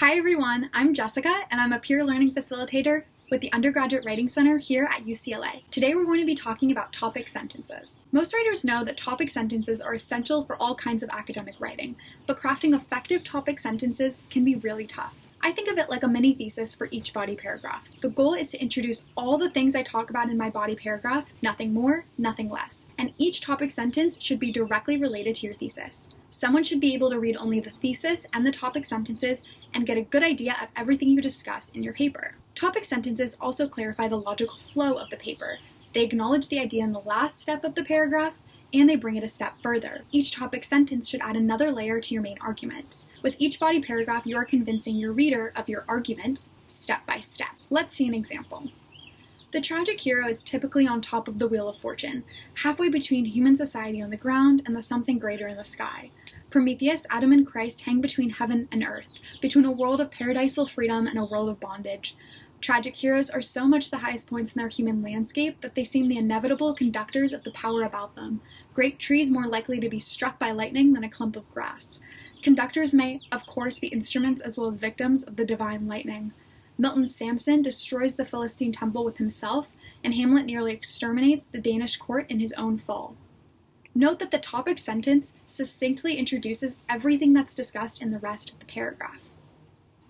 Hi everyone, I'm Jessica and I'm a peer learning facilitator with the Undergraduate Writing Center here at UCLA. Today we're going to be talking about topic sentences. Most writers know that topic sentences are essential for all kinds of academic writing, but crafting effective topic sentences can be really tough. I think of it like a mini thesis for each body paragraph. The goal is to introduce all the things I talk about in my body paragraph, nothing more, nothing less. And each topic sentence should be directly related to your thesis. Someone should be able to read only the thesis and the topic sentences and get a good idea of everything you discuss in your paper. Topic sentences also clarify the logical flow of the paper. They acknowledge the idea in the last step of the paragraph and they bring it a step further. Each topic sentence should add another layer to your main argument. With each body paragraph, you are convincing your reader of your argument step by step. Let's see an example. The tragic hero is typically on top of the wheel of fortune, halfway between human society on the ground and the something greater in the sky. Prometheus, Adam, and Christ hang between heaven and earth, between a world of paradisal freedom and a world of bondage. Tragic heroes are so much the highest points in their human landscape that they seem the inevitable conductors of the power about them. Great trees more likely to be struck by lightning than a clump of grass. Conductors may, of course, be instruments as well as victims of the divine lightning. Milton's Samson destroys the Philistine temple with himself, and Hamlet nearly exterminates the Danish court in his own fall. Note that the topic sentence succinctly introduces everything that's discussed in the rest of the paragraph.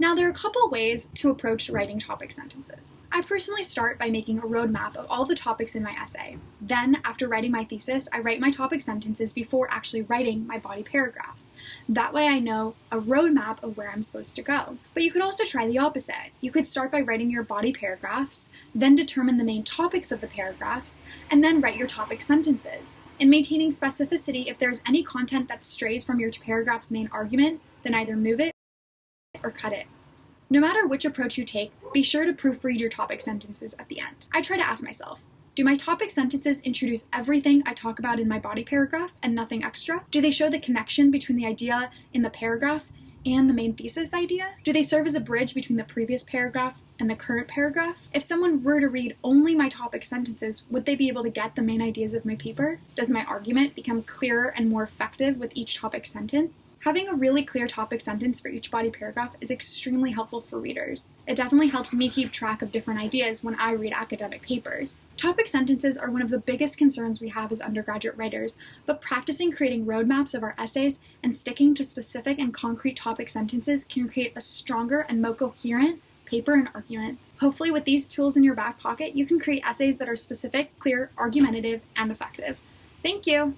Now, there are a couple ways to approach writing topic sentences. I personally start by making a roadmap of all the topics in my essay. Then, after writing my thesis, I write my topic sentences before actually writing my body paragraphs. That way I know a roadmap of where I'm supposed to go. But you could also try the opposite. You could start by writing your body paragraphs, then determine the main topics of the paragraphs, and then write your topic sentences. In maintaining specificity, if there's any content that strays from your paragraph's main argument, then either move it or cut it. No matter which approach you take, be sure to proofread your topic sentences at the end. I try to ask myself, do my topic sentences introduce everything I talk about in my body paragraph and nothing extra? Do they show the connection between the idea in the paragraph and the main thesis idea? Do they serve as a bridge between the previous paragraph and the current paragraph? If someone were to read only my topic sentences, would they be able to get the main ideas of my paper? Does my argument become clearer and more effective with each topic sentence? Having a really clear topic sentence for each body paragraph is extremely helpful for readers. It definitely helps me keep track of different ideas when I read academic papers. Topic sentences are one of the biggest concerns we have as undergraduate writers, but practicing creating roadmaps of our essays and sticking to specific and concrete topic sentences can create a stronger and more coherent paper, and argument. Hopefully with these tools in your back pocket, you can create essays that are specific, clear, argumentative, and effective. Thank you!